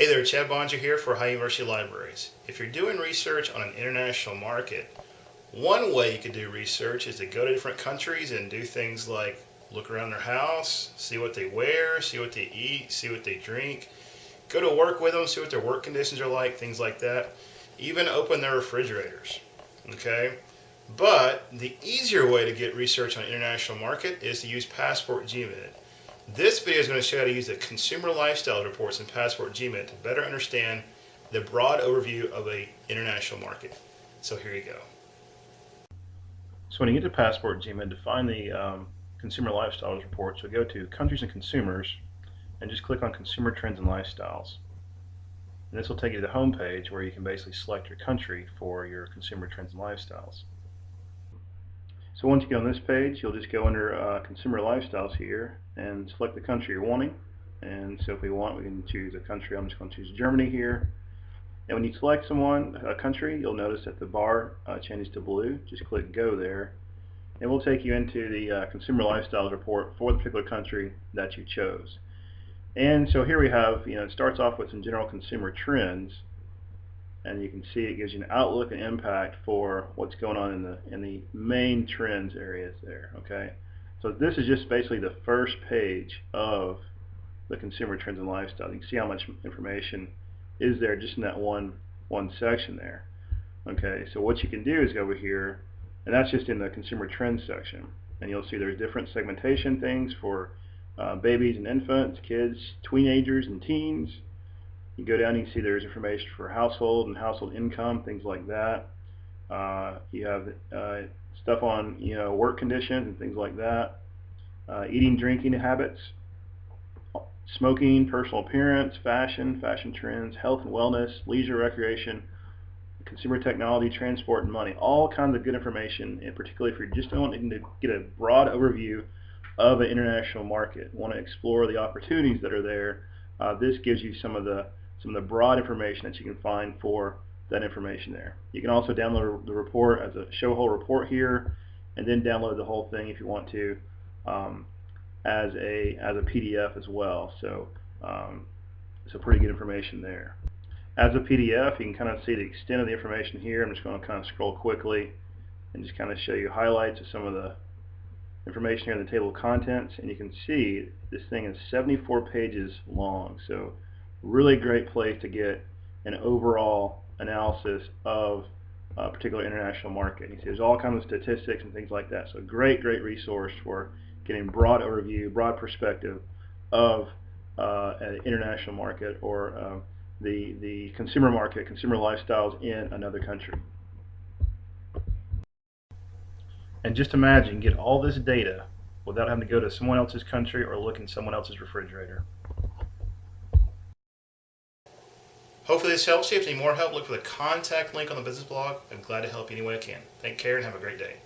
Hey there, Chad Bonger here for High University Libraries. If you're doing research on an international market, one way you could do research is to go to different countries and do things like look around their house, see what they wear, see what they eat, see what they drink, go to work with them, see what their work conditions are like, things like that. Even open their refrigerators, okay? But the easier way to get research on an international market is to use Passport GMID. This video is going to show you how to use the consumer lifestyle reports in Passport GMID to better understand the broad overview of a international market. So here you go. So when you get to Passport GMID, to find the um, consumer lifestyles reports, we go to Countries and Consumers and just click on Consumer Trends and Lifestyles. And this will take you to the home page where you can basically select your country for your consumer trends and lifestyles. So once you get on this page, you'll just go under uh, Consumer Lifestyles here and select the country you're wanting. And so if we want, we can choose a country. I'm just going to choose Germany here. And when you select someone, a country, you'll notice that the bar uh, changes to blue. Just click Go there. And we'll take you into the uh, Consumer Lifestyles report for the particular country that you chose. And so here we have, you know, it starts off with some general consumer trends and you can see it gives you an outlook and impact for what's going on in the in the main trends areas there okay? So this is just basically the first page of the consumer trends and lifestyle. You can see how much information is there just in that one one section there okay? So what you can do is go over here and that's just in the consumer trends section. And you'll see there's different segmentation things for uh, babies and infants kids teenagers and teens you go down, you can see there's information for household and household income, things like that. Uh, you have uh, stuff on you know work conditions and things like that. Uh, eating, drinking habits, smoking, personal appearance, fashion, fashion trends, health and wellness, leisure, recreation, consumer technology, transport, and money. All kinds of good information, and particularly if you're just wanting to get a broad overview of an international market, want to explore the opportunities that are there, uh, this gives you some of the some of the broad information that you can find for that information there. You can also download the report as a show whole report here and then download the whole thing if you want to um, as a as a PDF as well. So um, a pretty good information there. As a PDF, you can kind of see the extent of the information here. I'm just going to kind of scroll quickly and just kind of show you highlights of some of the information here in the table of contents. And you can see this thing is 74 pages long. So really great place to get an overall analysis of a particular international market. You see there's all kinds of statistics and things like that. So great, great resource for getting broad overview, broad perspective of uh, an international market or uh, the, the consumer market, consumer lifestyles in another country. And just imagine, get all this data without having to go to someone else's country or look in someone else's refrigerator. Hopefully this helps you. If you need more help, look for the contact link on the business blog. I'm glad to help you any way I can. Take care and have a great day.